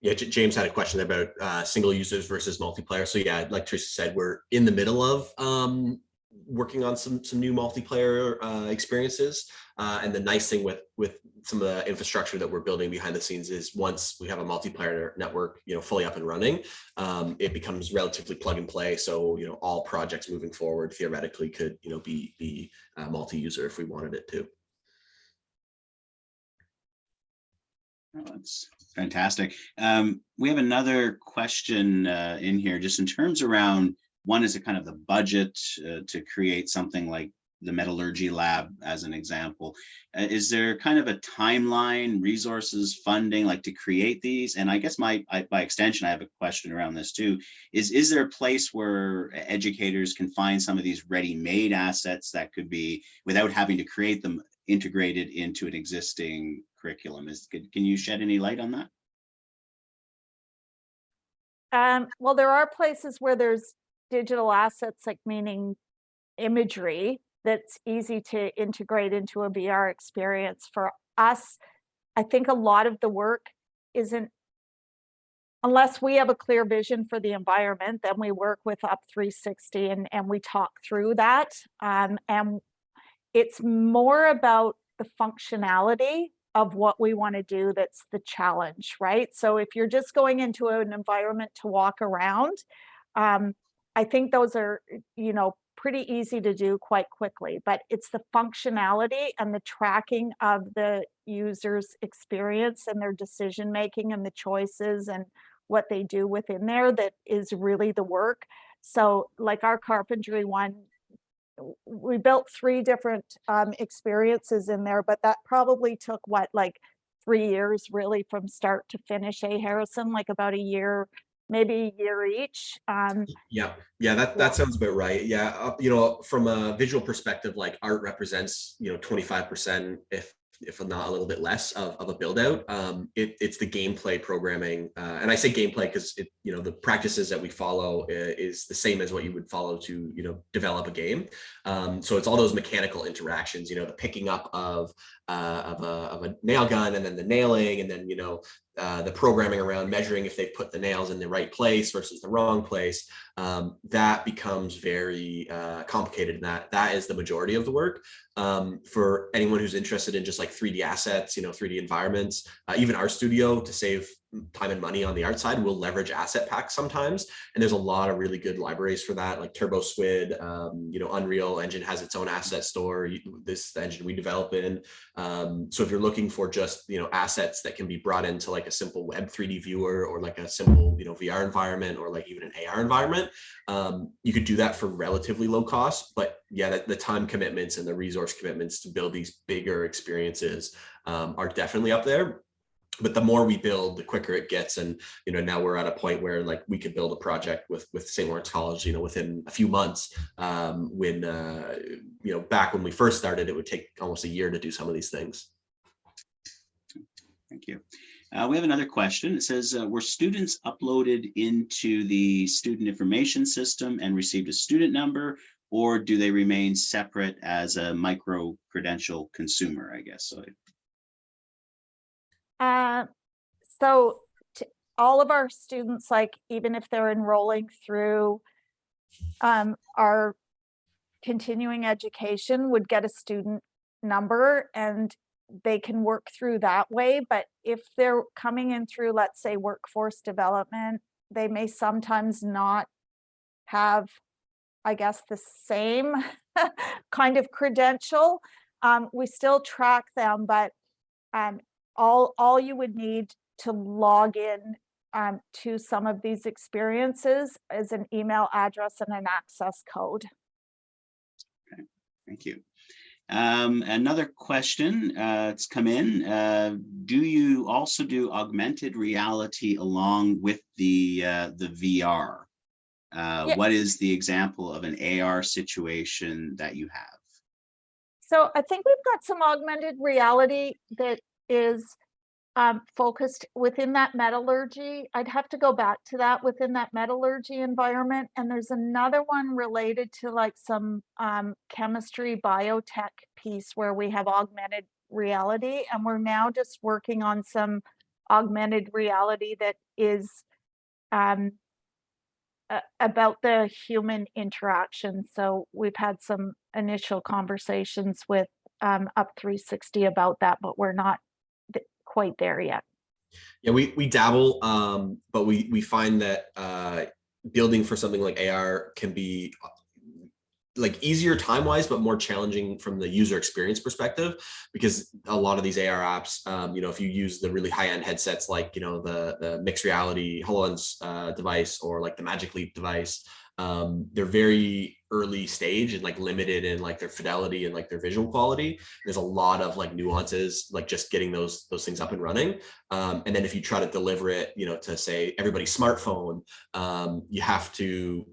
Yeah, James had a question about uh, single users versus multiplayer. So yeah, like Teresa said, we're in the middle of um, working on some some new multiplayer uh, experiences. Uh, and the nice thing with with some of the infrastructure that we're building behind the scenes is once we have a multiplayer network, you know, fully up and running, um, it becomes relatively plug and play. So you know, all projects moving forward theoretically could you know be be uh, multi-user if we wanted it to. That's fantastic. Um, we have another question uh, in here, just in terms around one is a kind of the budget uh, to create something like the metallurgy lab as an example. Uh, is there kind of a timeline, resources, funding, like to create these? And I guess my, I, by extension, I have a question around this too, is, is there a place where educators can find some of these ready-made assets that could be, without having to create them, integrated into an existing curriculum? Is, can, can you shed any light on that? Um, well, there are places where there's digital assets, like meaning imagery that's easy to integrate into a VR experience. For us, I think a lot of the work isn't unless we have a clear vision for the environment, then we work with Up 360 and, and we talk through that. Um, and it's more about the functionality of what we want to do that's the challenge, right? So if you're just going into an environment to walk around, um, I think those are, you know, pretty easy to do quite quickly, but it's the functionality and the tracking of the user's experience and their decision making and the choices and what they do within there that is really the work. So like our carpentry one, we built three different um, experiences in there, but that probably took what, like three years really from start to finish, A Harrison, like about a year, maybe a year each. Um, Yeah, yeah, that, that sounds about right. Yeah, uh, you know, from a visual perspective, like art represents, you know, 25%, if if not a little bit less of, of a build out. Um, it, it's the gameplay programming. Uh, and I say gameplay because it, you know, the practices that we follow uh, is the same as what you would follow to, you know, develop a game. Um, so it's all those mechanical interactions, you know, the picking up of, uh, of, a, of a nail gun and then the nailing and then, you know, uh, the programming around measuring if they've put the nails in the right place versus the wrong place, um, that becomes very uh, complicated. And that that is the majority of the work. Um, for anyone who's interested in just like 3D assets, you know, 3D environments, uh, even our studio to save time and money on the art side will leverage asset packs sometimes. And there's a lot of really good libraries for that, like TurboSquid, um, you know, Unreal Engine has its own asset store. This engine we develop in. Um, so if you're looking for just, you know, assets that can be brought into like a simple web 3D viewer or like a simple, you know, VR environment or like even an AR environment, um, you could do that for relatively low cost. But yeah, the, the time commitments and the resource commitments to build these bigger experiences um, are definitely up there but the more we build the quicker it gets and you know now we're at a point where like we could build a project with with st lawrence college you know within a few months um when uh you know back when we first started it would take almost a year to do some of these things Thank you. Uh, we have another question. It says, uh, were students uploaded into the student information system and received a student number, or do they remain separate as a micro credential consumer, I guess? So Uh, so all of our students, like even if they're enrolling through um, our continuing education would get a student number and they can work through that way. But if they're coming in through, let's say, workforce development, they may sometimes not have, I guess, the same kind of credential. Um, we still track them, but um, all, all you would need to log in um, to some of these experiences is an email address and an access code. Okay, thank you. Um, another question uh, that's come in. Uh, do you also do augmented reality along with the uh, the VR? Uh, Yeah. What is the example of an AR situation that you have? So I think we've got some augmented reality that is um, focused within that metallurgy. I'd have to go back to that within that metallurgy environment. And there's another one related to like some um, chemistry biotech piece where we have augmented reality. And we're now just working on some augmented reality that is um, about the human interaction. So we've had some initial conversations with um, Up 360 about that, but we're not quite there yet. Yeah, we we dabble, um, but we we find that uh, building for something like AR can be uh, like easier time wise, but more challenging from the user experience perspective, because a lot of these AR apps, um, you know, if you use the really high end headsets like you know the the mixed reality Hololens uh, device or like the Magic Leap device, um, they're very early stage and like limited in like their fidelity and like their visual quality. There's a lot of like nuances, like just getting those those things up and running. Um, and then if you try to deliver it, you know, to say everybody's smartphone, um, you have to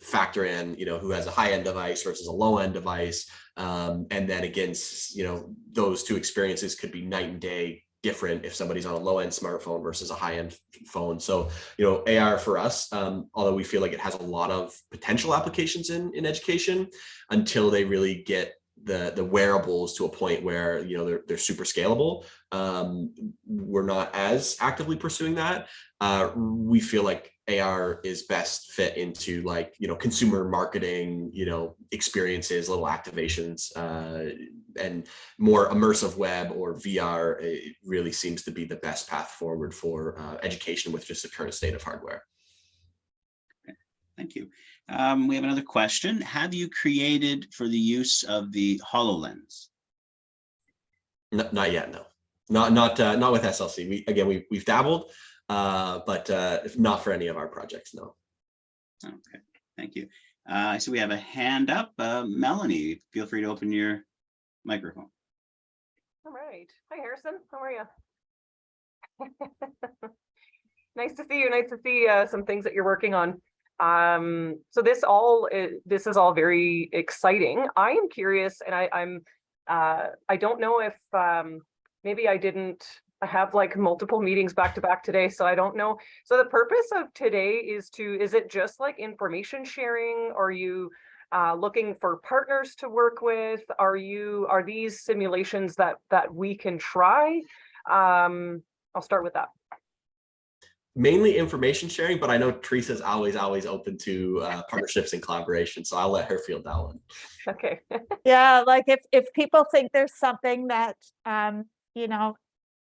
factor in, you know, who has a high end device versus a low end device. Um, and then against, you know, those two experiences could be night and day different if somebody's on a low end smartphone versus a high end phone. So, you know, AR for us, um, although we feel like it has a lot of potential applications in, in education until they really get the the wearables to a point where you know they're they're super scalable. Um, we're not as actively pursuing that. Uh, we feel like AR is best fit into like you know consumer marketing, you know experiences, little activations, uh, and more immersive web or VR. It really seems to be the best path forward for uh, education with just the current state of hardware. Thank you. Um, we have another question. Have you created for the use of the HoloLens? N- not yet, no. Not not uh, not with SLC. We again we we've dabbled, uh, but uh, not for any of our projects. No. Okay, thank you. Uh, so we have a hand up. Uh, Melanie, feel free to open your microphone. All right. Hi, Harrison. How are you? nice to see you. Nice to see uh, some things that you're working on. Um, so this all i- this is all very exciting. I am curious, and I, I'm uh, I don't know if um, maybe I didn't have like multiple meetings back to back today, so I don't know. So the purpose of today is to is it just like information sharing? Are you uh, looking for partners to work with? Are you, are these simulations that, that we can try? Um, I'll start with that. Mainly information sharing, but I know Teresa's always always open to uh, partnerships and collaboration, so I'll let her field that one. Okay. Yeah, like if, if people think there's something that, um, you know,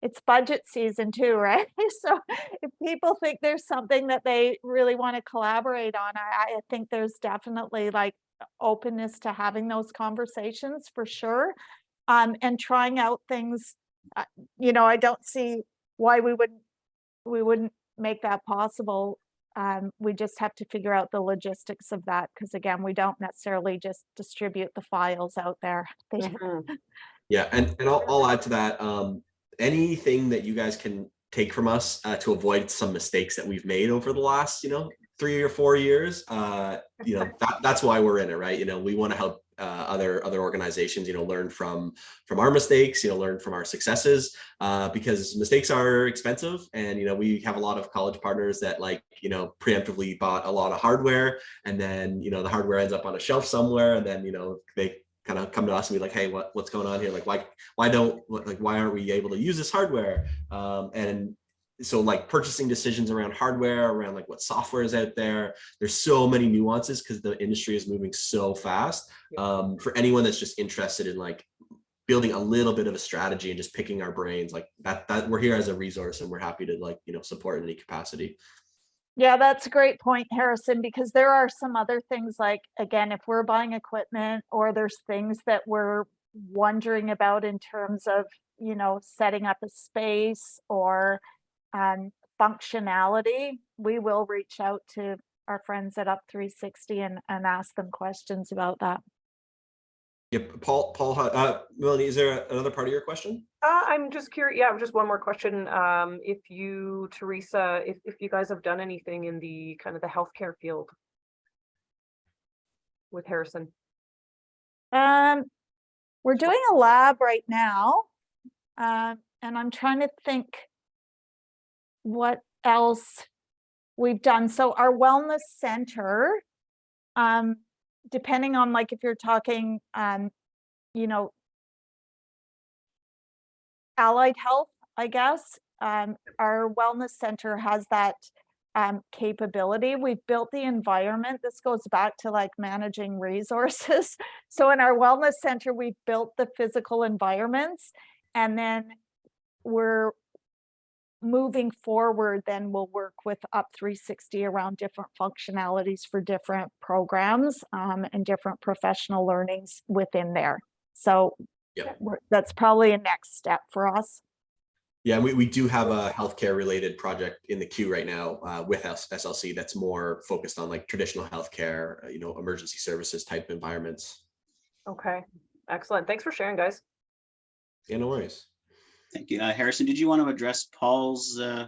it's budget season too, right? So if people think there's something that they really want to collaborate on, I, I think there's definitely like openness to having those conversations for sure. Um, and trying out things, uh, you know, I don't see why we wouldn't, we wouldn't make that possible. Um, we just have to figure out the logistics of that, because again, we don't necessarily just distribute the files out there. They- Mhm. Yeah, and and I'll, I'll add to that. Um, anything that you guys can take from us uh, to avoid some mistakes that we've made over the last, you know, three or four years, uh, you know, that, that's why we're in it, right? You know, we want to help uh, other other organizations, you know, learn from from our mistakes, you know, learn from our successes, uh, because mistakes are expensive, and you know, we have a lot of college partners that like, you know, preemptively bought a lot of hardware, and then you know, the hardware ends up on a shelf somewhere, and then you know, they kind of come to us and be like, hey, what what's going on here? Like, why why don't like why aren't we able to use this hardware? Um, and so like purchasing decisions around hardware, around like what software is out there. There's so many nuances because the industry is moving so fast. Um, for anyone that's just interested in like building a little bit of a strategy and just picking our brains, like that that we're here as a resource and we're happy to like you know support in any capacity. Yeah, that's a great point, Harrison, because there are some other things like, again, if we're buying equipment or there's things that we're wondering about in terms of, you know, setting up a space or um, functionality, we will reach out to our friends at Up 360 and, and ask them questions about that. Yep, Paul, Paul, uh, Melanie, is there another part of your question? Uh, I'm just curious. Yeah, just one more question. Um, if you, Teresa, if, if you guys have done anything in the kind of the healthcare field with Harrison. Um, we're doing a lab right now. Um, and I'm trying to think what else we've done. So our wellness center, um, depending on like if you're talking, um, you know, allied health, I guess, um, our wellness center has that um, capability. We've built the environment. This goes back to like managing resources. So in our wellness center, we've built the physical environments and then we're moving forward, then we'll work with Up 360 around different functionalities for different programs um, and different professional learnings within there. So Yeah. that's probably a next step for us. Yeah, we, we do have a healthcare related project in the queue right now uh, with S- SLC that's more focused on like traditional healthcare, uh, you know, emergency services type environments. Okay, excellent. Thanks for sharing, guys. Yeah, no worries. Thank you. Uh, Harrison, did you want to address Paul's uh,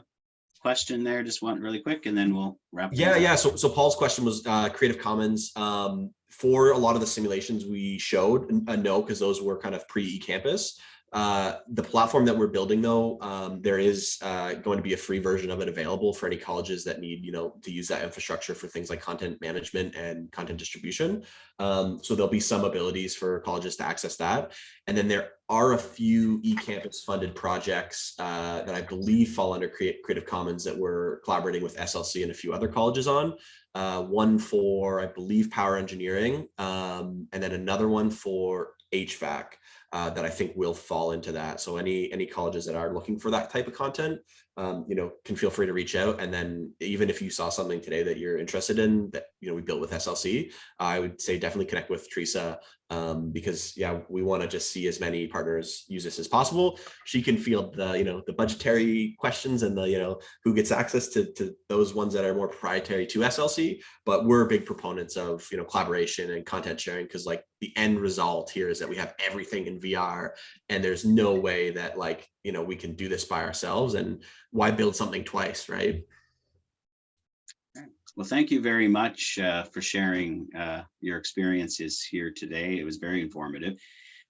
question there? Just one really quick, and then we'll wrap. Yeah, up. yeah. So, so Paul's question was uh, Creative Commons. Um, for a lot of the simulations we showed, a no, because those were kind of pre eCampus. Uh, the platform that we're building though, um, there is uh, going to be a free version of it available for any colleges that need, you know, to use that infrastructure for things like content management and content distribution. Um, so there'll be some abilities for colleges to access that. And then there are a few eCampus funded projects uh, that I believe fall under Creative Commons that we're collaborating with SLC and a few other colleges on. Uh, one for, I believe, power engineering, um, and then another one for HVAC uh, that I think will fall into that. So any any colleges that are looking for that type of content, um, you know, can feel free to reach out. And then even if you saw something today that you're interested in that you know we built with SLC, I would say definitely connect with Teresa um, because yeah, we want to just see as many partners use this as possible. She can field the you know the budgetary questions and the you know who gets access to to those ones that are more proprietary to SLC. But we're big proponents of you know collaboration and content sharing because like the end result here is that we have everything in VR and there's no way that like you know we can do this by ourselves and why build something twice, right? Well, thank you very much uh, for sharing uh, your experiences here today. It was very informative.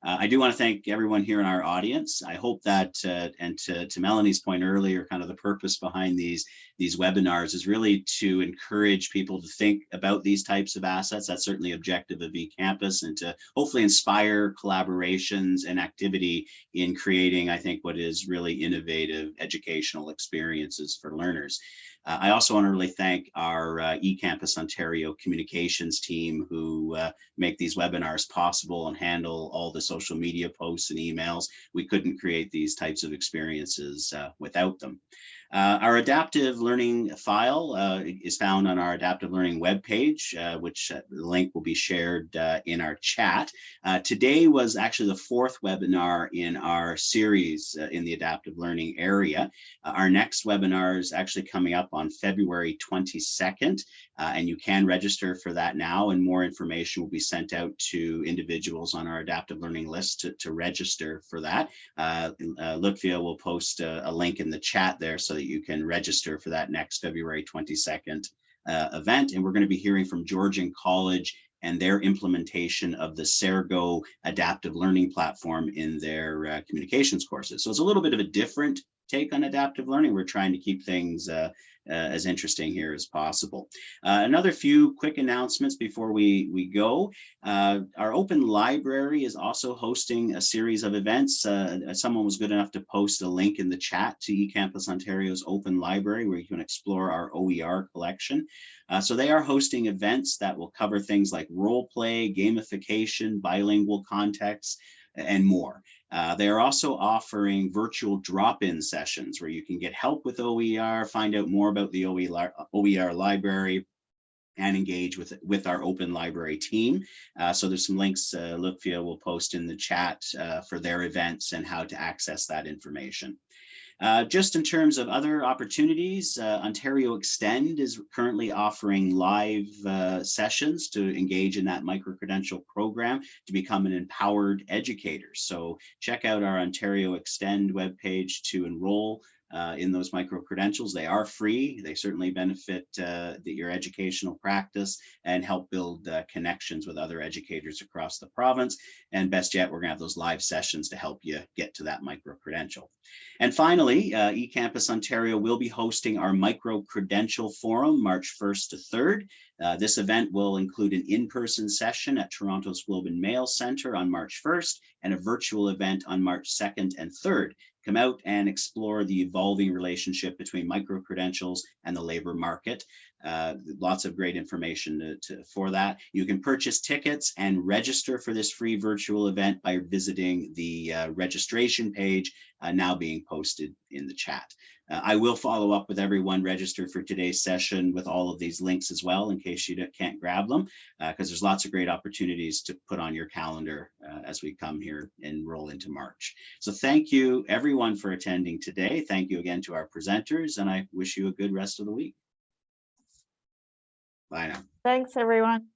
Uh, I do want to thank everyone here in our audience. I hope that, uh, and to, to Melanie's point earlier, kind of the purpose behind these, these webinars is really to encourage people to think about these types of assets. That's certainly objective of eCampus and to hopefully inspire collaborations and activity in creating, I think, what is really innovative educational experiences for learners. Uh, I also want to really thank our uh, eCampus Ontario communications team who uh, make these webinars possible and handle all the social media posts and emails. We couldn't create these types of experiences uh, without them. Uh, our adaptive learning file uh, is found on our adaptive learning webpage, uh, which uh, link will be shared uh, in our chat. Uh, today was actually the fourth webinar in our series in the adaptive learning area. our next webinar is actually coming up on February 22nd, and you can register for that now and more information will be sent out to individuals on our adaptive learning list to, to register for that. Uh, Lukvia will post a, a link in the chat there so that you can register for that next February 22nd uh, event. And we're going to be hearing from Georgian College and their implementation of the Cerego adaptive learning platform in their uh, communications courses. So it's a little bit of a different take on adaptive learning. We're trying to keep things uh, uh, as interesting here as possible. Uh, another few quick announcements before we, we go. Uh, our open library is also hosting a series of events. Uh, someone was good enough to post a link in the chat to eCampus Ontario's open library where you can explore our OER collection. Uh, so they are hosting events that will cover things like role play, gamification, bilingual context, and more. Uh, they are also offering virtual drop-in sessions where you can get help with OER, find out more about the OER, library, and engage with with our open library team. Uh, so there's some links uh, will post in the chat uh, for their events and how to access that information. Uh, just in terms of other opportunities, uh, Ontario Extend is currently offering live uh, sessions to engage in that micro-credential program to become an empowered educator. So check out our Ontario Extend webpage to enroll uh, in those micro credentials. They are free. They certainly benefit uh, the, your educational practice and help build uh, connections with other educators across the province. And best yet, we're going to have those live sessions to help you get to that micro credential. And finally, uh, eCampus Ontario will be hosting our micro credential forum March 1st to 3rd. Uh, this event will include an in-person session at Toronto's Globe and Mail Center on March 1st and a virtual event on March 2nd and 3rd come out and explore the evolving relationship between micro-credentials and the labor market. Uh, lots of great information to, to, for that. You can purchase tickets and register for this free virtual event by visiting the uh, registration page uh, now being posted in the chat. Uh, I will follow up with everyone registered for today's session with all of these links as well in case you can't grab them because uh, there's lots of great opportunities to put on your calendar uh, as we come here and roll into March. So thank you everyone for attending today. Thank you again to our presenters and I wish you a good rest of the week. Bye now. Thanks, everyone.